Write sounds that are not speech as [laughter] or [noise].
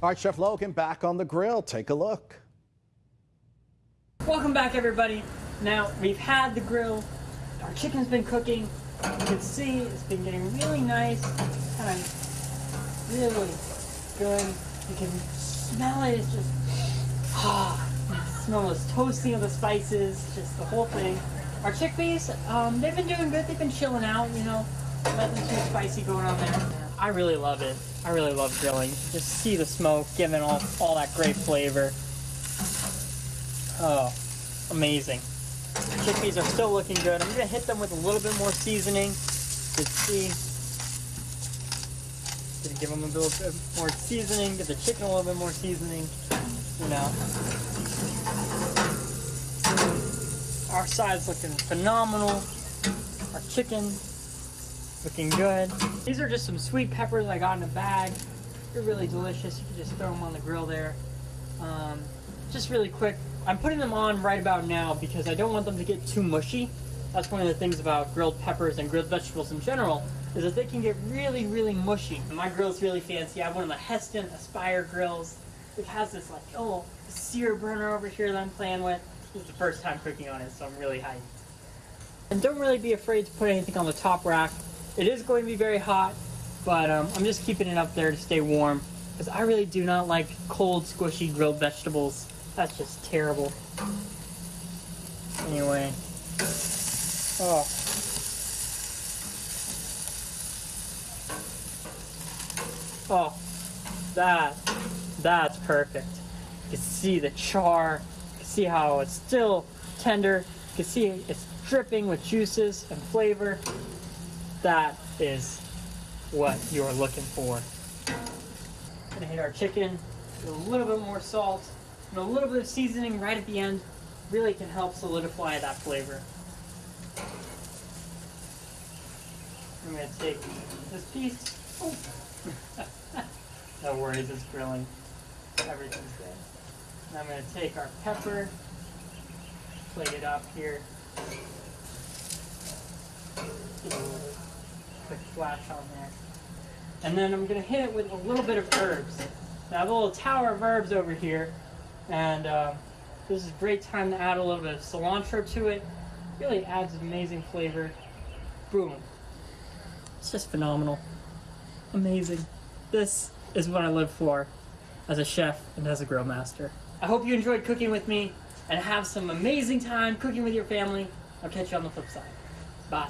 All right, Chef Logan back on the grill. Take a look. Welcome back, everybody. Now, we've had the grill. Our chicken's been cooking. You can see it's been getting really nice. Kind of really good. You can smell it. It's just, ah, you smell those toasting of the spices, just the whole thing. Our chickpeas, um, they've been doing good. They've been chilling out, you know. Nothing too spicy going on there. I really love it. I really love grilling. Just see the smoke giving all, all that great flavor. Oh, amazing. Chickpeas are still looking good. I'm gonna hit them with a little bit more seasoning. You see, gonna give them a little bit more seasoning, give the chicken a little bit more seasoning, you know. Our side's looking phenomenal. Our chicken looking good. These are just some sweet peppers I got in a bag. They're really delicious. You can just throw them on the grill there. Um, just really quick, I'm putting them on right about now because I don't want them to get too mushy. That's one of the things about grilled peppers and grilled vegetables in general, is that they can get really, really mushy. My grill's really fancy. I have one of the Hestan Aspire grills. It has this like, oh, sear burner over here that I'm playing with. This is the first time cooking on it, so I'm really hyped. And don't really be afraid to put anything on the top rack. It is going to be very hot, but um, I'm just keeping it up there to stay warm because I really do not like cold, squishy grilled vegetables. That's just terrible. Anyway. Oh. Oh. That. That's perfect. You can see the char. You can see how it's still tender. You can see it's dripping with juices and flavor. That is what you're looking for. Gonna hit our chicken with a little bit more salt and a little bit of seasoning right at the end. Really can help solidify that flavor. I'm gonna take this piece. Oh. [laughs] no worries, it's grilling. Everything's good. And I'm gonna take our pepper, plate it up here. Get a little flash on there. And then I'm gonna hit it with a little bit of herbs. Now I have a little tower of herbs over here, and uh, this is a great time to add a little bit of cilantro to it. Really adds amazing flavor. Boom. It's just phenomenal. Amazing. This is what I live for as a chef and as a grill master. I hope you enjoyed cooking with me and have some amazing time cooking with your family. I'll catch you on the flip side. Bye.